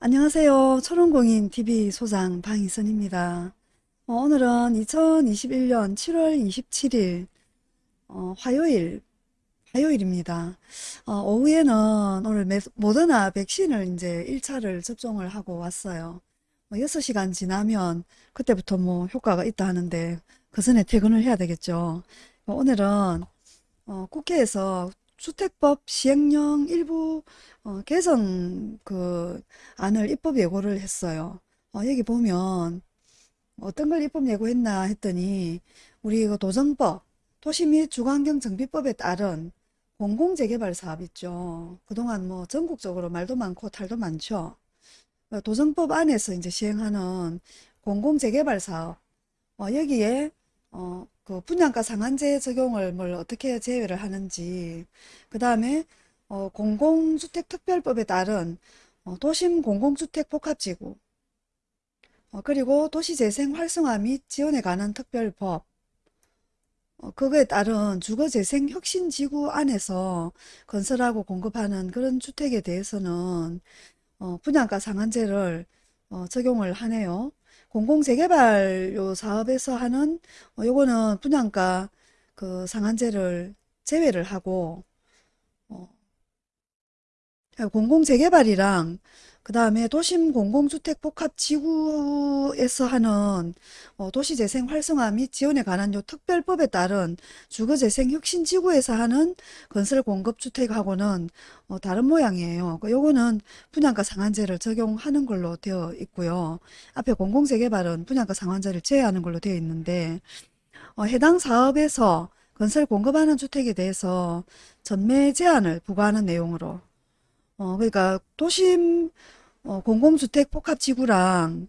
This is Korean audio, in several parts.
안녕하세요. 초롱공인 TV 소장 방희선입니다. 어, 오늘은 2021년 7월 27일 어, 화요일 화요일입니다. 어, 오후에는 오늘 메, 모더나 백신을 이제 1차를 접종을 하고 왔어요. 뭐 6시간 지나면 그때부터 뭐 효과가 있다 하는데 그 전에 퇴근을 해야 되겠죠. 어, 오늘은 어, 국회에서 주택법 시행령 일부 어, 개정 그 안을 입법 예고를 했어요. 어, 여기 보면 어떤 걸 입법 예고했나 했더니 우리 그 도정법, 도시 및 주거환경 정비법에 따른 공공재개발 사업 있죠. 그동안 뭐 전국적으로 말도 많고 탈도 많죠. 어, 도정법 안에서 이제 시행하는 공공재개발 사업 어, 여기에 어, 그 분양가 상한제 적용을 뭘 어떻게 제외를 하는지 그 다음에 어, 공공주택특별법에 따른 어, 도심 공공주택 복합지구 어, 그리고 도시재생 활성화 및 지원에 관한 특별법 어, 그거에 따른 주거재생 혁신지구 안에서 건설하고 공급하는 그런 주택에 대해서는 어, 분양가 상한제를 어, 적용을 하네요. 공공재개발 요 사업에서 하는 어, 요거는 분양가 그 상한제를 제외를 하고 어, 공공재개발이랑 그 다음에 도심 공공주택 복합 지구에서 하는 어, 도시재생 활성화 및 지원에 관한 요 특별법에 따른 주거재생 혁신 지구에서 하는 건설 공급 주택하고는 어, 다른 모양이에요. 그 요거는 분양가 상한제를 적용하는 걸로 되어 있고요. 앞에 공공재개발은 분양가 상한제를 제외하는 걸로 되어 있는데 어, 해당 사업에서 건설 공급하는 주택에 대해서 전매 제한을 부과하는 내용으로 어, 그러니까 도심 어, 공공주택 복합지구랑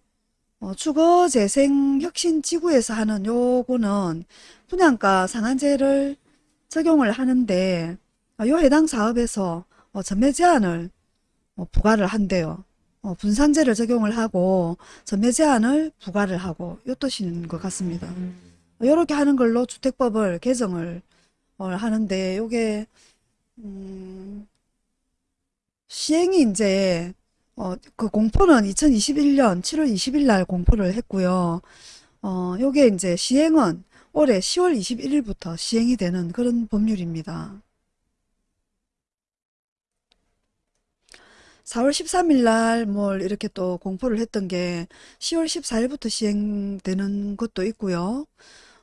어, 주거재생혁신지구에서 하는 요거는 분양가 상한제를 적용을 하는데 어, 요 해당 사업에서 어, 전매 제한을 어, 부과를 한대요. 어, 분산제를 적용을 하고 전매 제한을 부과를 하고 요 뜻인 것 같습니다. 이렇게 하는 걸로 주택법을 개정을 어, 하는데 요게 음, 시행이 이제 어, 그 공포는 2021년 7월 20일 날 공포를 했고요. 어, 요게 이제 시행은 올해 10월 21일부터 시행이 되는 그런 법률입니다. 4월 13일 날 뭘 이렇게 또 공포를 했던 게 10월 14일부터 시행되는 것도 있고요.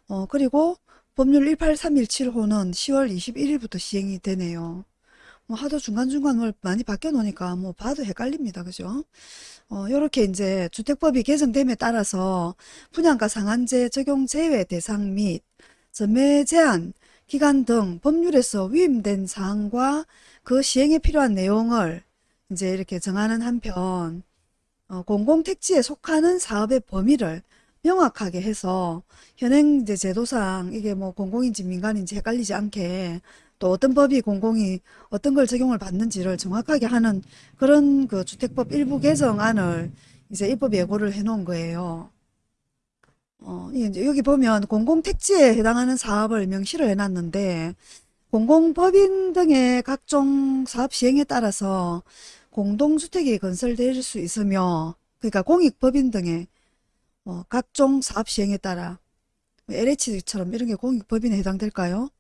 어, 그리고 법률 18317호는 10월 21일부터 시행이 되네요. 뭐 하도 중간중간 뭘 많이 바뀌어 놓으니까 뭐 봐도 헷갈립니다. 그죠? 어, 요렇게 이제 주택법이 개정됨에 따라서 분양가 상한제 적용 제외 대상 및 전매 제한 기간 등 법률에서 위임된 사항과 그 시행에 필요한 내용을 이제 이렇게 정하는 한편 어, 공공택지에 속하는 사업의 범위를 명확하게 해서 현행 제도상 이게 뭐 공공인지 민간인지 헷갈리지 않게 또 어떤 법이 공공이 어떤 걸 적용을 받는지를 정확하게 하는 그런 그 주택법 일부 개정안을 이제 입법 예고를 해 놓은 거예요. 어, 여기 보면 공공택지에 해당하는 사업을 명시를 해놨는데 공공법인 등의 각종 사업 시행에 따라서 공동주택이 건설될 수 있으며 그러니까 공익법인 등의 어, 각종 사업 시행에 따라 LH처럼 이런 게 공익법인에 해당될까요?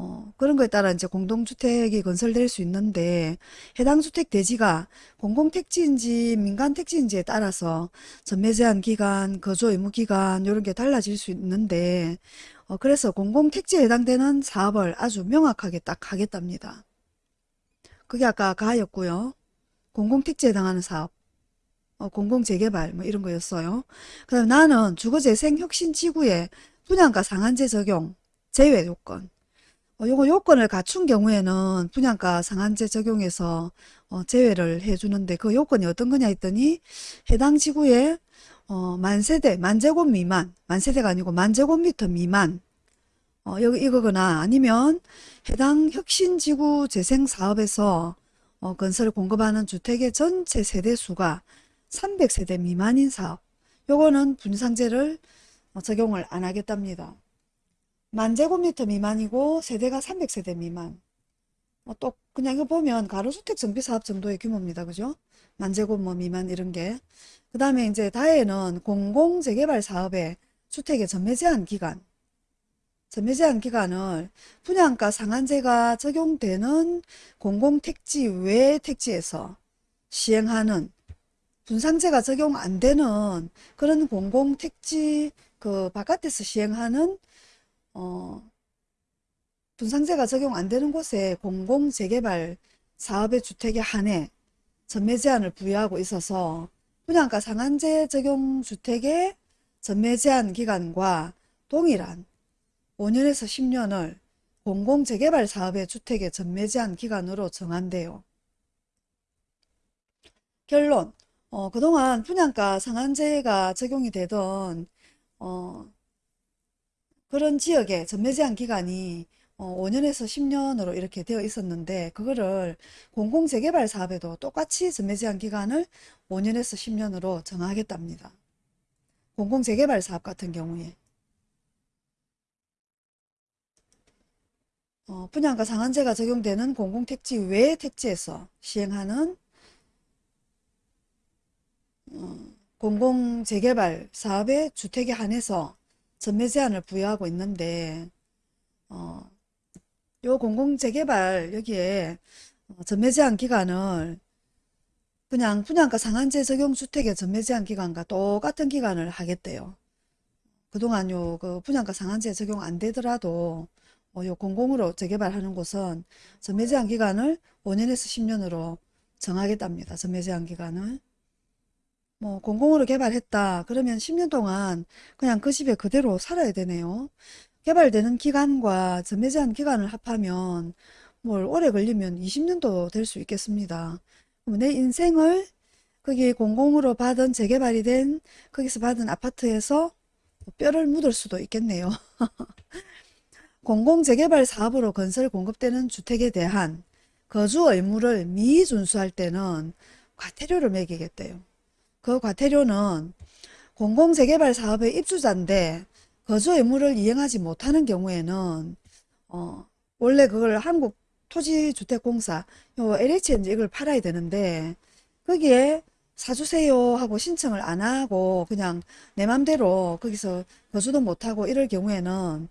어, 그런 거에 따라 이제 공동주택이 건설될 수 있는데 해당 주택 대지가 공공택지인지 민간택지인지에 따라서 전매 제한 기간, 거주 의무 기간 이런 게 달라질 수 있는데 어, 그래서 공공택지에 해당되는 사업을 아주 명확하게 딱 하겠답니다. 그게 아까 가였고요. 공공택지에 해당하는 사업, 어, 공공재개발 뭐 이런 거였어요. 그 다음에 나는 주거재생혁신지구에 분양가 상한제 적용 제외 요건 어, 요거 요건을 갖춘 경우에는 분양가 상한제 적용해서 어, 제외를 해주는데 그 요건이 어떤 거냐 했더니 해당 지구에 어, 만세대, 만제곱 미만, 만세대가 아니고 만제곱미터 미만 어, 여기 이거거나 아니면 해당 혁신지구 재생사업에서 어, 건설 공급하는 주택의 전체 세대수가 300세대 미만인 사업 요거는 분상제를 어, 적용을 안 하겠답니다. 만 제곱미터 미만이고 세대가 300세대 미만 어, 또 그냥 이거 보면 가로주택 정비사업 정도의 규모입니다. 그죠? 만제곱 뭐 미만 이런 게. 그 다음에 이제 다에는 공공재개발 사업의 주택의 전매 제한 기간. 전매 제한 기간을 분양가 상한제가 적용되는 공공택지 외 택지에서 시행하는 분상제가 적용 안 되는 그런 공공택지 그 바깥에서 시행하는 어 분상제가 적용 안 되는 곳에 공공재개발 사업의 주택에 한해 전매 제한을 부여하고 있어서 분양가 상한제 적용 주택의 전매 제한 기간과 동일한 5년에서 10년을 공공재개발 사업의 주택의 전매 제한 기간으로 정한대요. 결론 어, 그동안 분양가 상한제가 적용이 되던 어, 그런 지역의 전매 제한 기간이 어, 5년에서 10년으로 이렇게 되어 있었는데 그거를 공공재개발 사업에도 똑같이 전매 제한 기간을 5년에서 10년으로 정하겠답니다. 공공재개발 사업 같은 경우에 어, 분양가 상한제가 적용되는 공공택지 외 택지에서 시행하는 어, 공공재개발 사업의 주택에 한해서 전매 제한을 부여하고 있는데 어, 요 공공재개발 여기에 어, 전매 제한 기간을 그냥 분양가 상한제 적용 주택의 전매 제한 기간과 똑같은 기간을 하겠대요. 그동안 요 그 분양가 상한제 적용 안 되더라도 어, 요 공공으로 재개발하는 곳은 전매 제한 기간을 5년에서 10년으로 정하겠답니다. 전매 제한 기간을. 뭐 공공으로 개발했다 그러면 10년 동안 그냥 그 집에 그대로 살아야 되네요. 개발되는 기간과 전매 제한 기간을 합하면 뭘 오래 걸리면 20년도 될 수 있겠습니다. 내 인생을 거기 공공으로 받은 재개발이 된 거기서 받은 아파트에서 뼈를 묻을 수도 있겠네요. 공공재개발 사업으로 건설 공급되는 주택에 대한 거주 의무를 미준수할 때는 과태료를 매기겠대요. 그 과태료는 공공재개발 사업의 입주자인데 거주 의무를 이행하지 못하는 경우에는 어, 원래 그걸 한국 토지주택공사 요 LH에 이제 이걸 팔아야 되는데 거기에 사주세요 하고 신청을 안 하고 그냥 내 맘대로 거기서 거주도 못하고 이럴 경우에는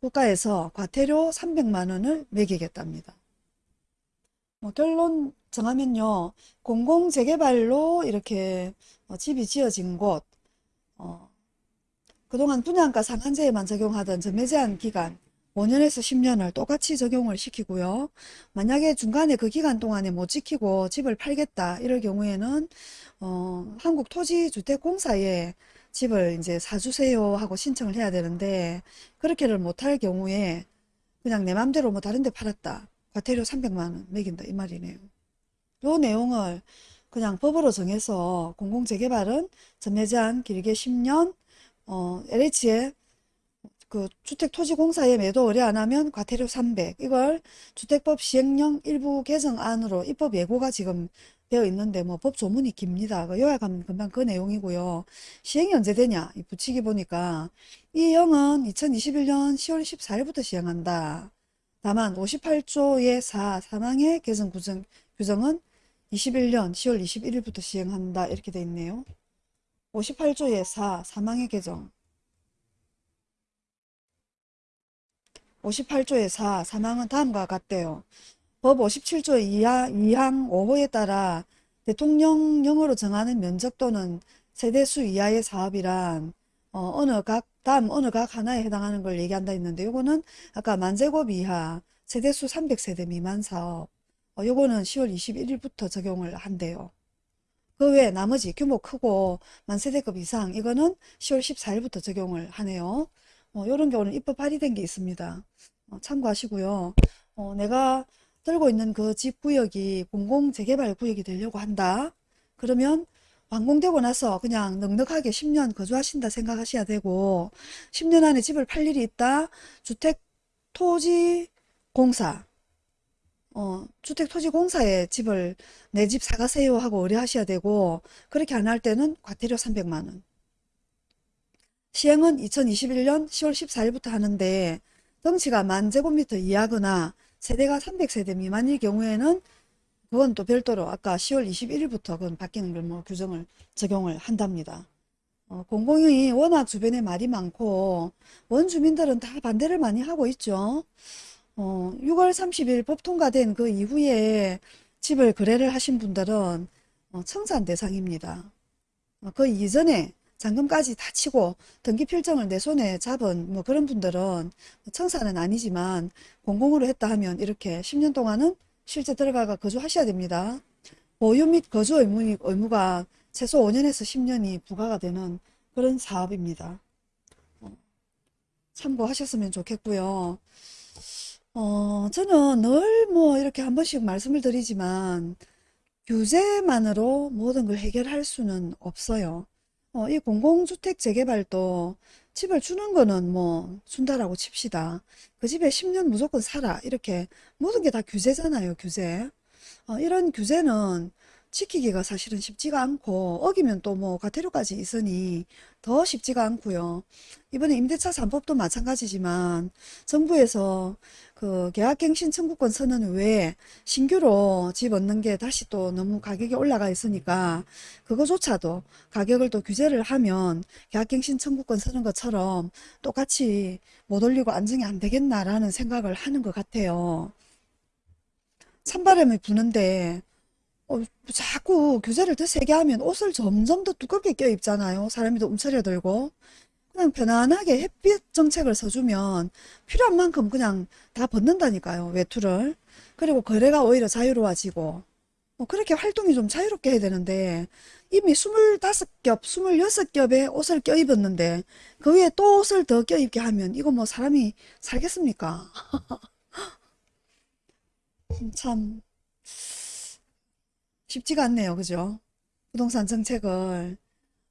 국가에서 과태료 300만 원을 매기겠답니다. 뭐 결론 정하면요. 공공재개발로 이렇게 어, 집이 지어진 곳 어, 그동안 분양가 상한제에만 적용하던 전매제한 기간 5년에서 10년을 똑같이 적용을 시키고요. 만약에 중간에 그 기간 동안에 못 지키고 집을 팔겠다 이럴 경우에는 어, 한국토지주택공사에 집을 이제 사주세요 하고 신청을 해야 되는데 그렇게를 못할 경우에 그냥 내 맘대로 뭐 다른 데 팔았다. 과태료 300만원 매긴다 이 말이네요. 요 내용을 그냥 법으로 정해서 공공재개발은 전매제한 길게 10년 어, LH에 그 주택토지공사에 매도 의뢰 안 하면 과태료 300 이걸 주택법 시행령 일부 개정안으로 입법 예고가 지금 되어 있는데 뭐 법 조문이 깁니다. 그 요약하면 금방 그 내용이고요. 시행이 언제 되냐? 이 붙이기 보니까 이 영은 2021년 10월 14일부터 시행한다. 다만 58조의 4 사망의 개정 구정, 규정은 21년 10월 21일부터 시행한다. 이렇게 돼 있네요. 58조의 4 사망의 개정 58조의 4 사망은 다음과 같대요. 법 57조 2하, 2항 5호에 따라 대통령령으로 정하는 면적 또는 세대수 이하의 사업이란 어, 느 각, 다음 어느 각 하나에 해당하는 걸 얘기한다 했는데 요거는 아까 만제곱 이하 세대수 300세대 미만 사업 어, 요거는 10월 21일부터 적용을 한대요. 그 외에 나머지 규모 크고 만세대급 이상 이거는 10월 14일부터 적용을 하네요. 어, 요런 경우는 입법 발의된 게 있습니다. 어, 참고하시고요. 어, 내가 들고 있는 그 집 구역이 공공재개발 구역이 되려고 한다. 그러면 완공되고 나서 그냥 넉넉하게 10년 거주하신다 생각하셔야 되고 10년 안에 집을 팔 일이 있다. 주택 토지 공사 어, 주택토지공사에 집을 내 집 사가세요 하고 의뢰하셔야 되고 그렇게 안 할 때는 과태료 300만원 시행은 2021년 10월 14일부터 하는데 덩치가 만 제곱미터 이하거나 세대가 300세대 미만일 경우에는 그건 또 별도로 아까 10월 21일부터 그건 바뀌는 걸 뭐 규정을 적용을 한답니다. 어, 공공이 워낙 주변에 말이 많고 원주민들은 다 반대를 많이 하고 있죠. 어, 6월 30일 법 통과된 그 이후에 집을 거래를 하신 분들은 어, 청산 대상입니다. 어, 그 이전에 잔금까지 다 치고 등기 필정을 내 손에 잡은 뭐 그런 분들은 청사는 아니지만 공공으로 했다 하면 이렇게 10년 동안은 실제 들어가가 거주하셔야 됩니다. 보유 및 거주 의무, 의무가 최소 5년에서 10년이 부과가 되는 그런 사업입니다. 어, 참고하셨으면 좋겠고요. 어, 저는 늘 뭐 이렇게 한 번씩 말씀을 드리지만 규제만으로 모든 걸 해결할 수는 없어요. 어, 이 공공주택 재개발도 집을 주는 거는 뭐 준다라고 칩시다. 그 집에 10년 무조건 살아. 이렇게 모든 게 다 규제잖아요, 규제. 어, 이런 규제는 지키기가 사실은 쉽지가 않고 어기면 또 뭐 과태료까지 있으니 더 쉽지가 않고요. 이번에 임대차 3법도 마찬가지지만 정부에서 그 계약갱신 청구권 선언 외에 신규로 집 얻는 게 다시 또 너무 가격이 올라가 있으니까 그거조차도 가격을 또 규제를 하면 계약갱신 청구권 서는 것처럼 똑같이 못 올리고 안정이 안 되겠나라는 생각을 하는 것 같아요. 찬바람이 부는데 어, 자꾸 규제를 더 세게 하면 옷을 점점 더 두껍게 껴입잖아요. 사람이 더 움츠려들고. 그냥 편안하게 햇빛 정책을 써주면 필요한 만큼 그냥 다 벗는다니까요. 외투를. 그리고 거래가 오히려 자유로워지고. 뭐 그렇게 활동이 좀 자유롭게 해야 되는데 이미 25겹, 26겹의 옷을 껴입었는데 그 위에 또 옷을 더 껴입게 하면 이거 뭐 사람이 살겠습니까? 참 쉽지가 않네요. 그죠? 부동산 정책을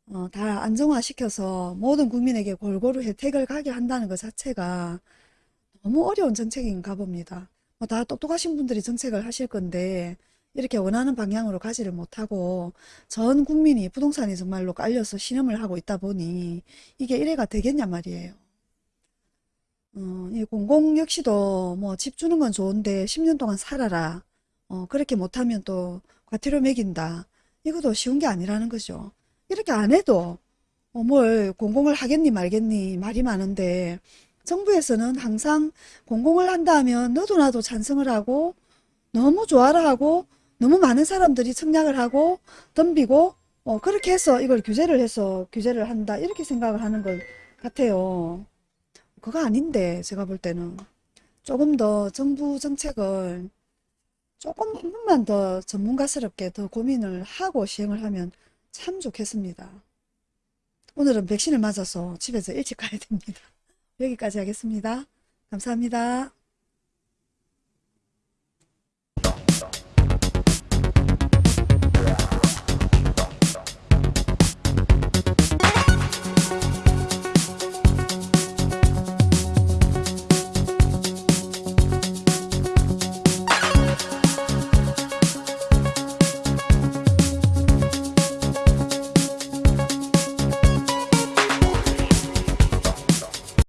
어, 다 안정화시켜서 모든 국민에게 골고루 혜택을 가게 한다는 것 자체가 너무 어려운 정책인가 봅니다. 뭐 다 똑똑하신 분들이 정책을 하실 건데 이렇게 원하는 방향으로 가지를 못하고 전 국민이 부동산이 정말로 깔려서 신음을 하고 있다 보니 이게 이래가 되겠냐 말이에요. 어, 이 공공 역시도 뭐 집 주는 건 좋은데 10년 동안 살아라. 어, 그렇게 못하면 또 과태료 매긴다. 이것도 쉬운 게 아니라는 거죠. 이렇게 안 해도 어, 뭘 공공을 하겠니 말겠니 말이 많은데 정부에서는 항상 공공을 한다 하면 너도 나도 찬성을 하고 너무 좋아라 하고 너무 많은 사람들이 청약을 하고 덤비고 어, 그렇게 해서 이걸 규제를 해서 규제를 한다 이렇게 생각을 하는 것 같아요. 그거 아닌데 제가 볼 때는 조금 더 정부 정책을 조금 한 번만 더 전문가스럽게 더 고민을 하고 시행을 하면 참 좋겠습니다. 오늘은 백신을 맞아서 집에서 일찍 가야 됩니다. 여기까지 하겠습니다. 감사합니다.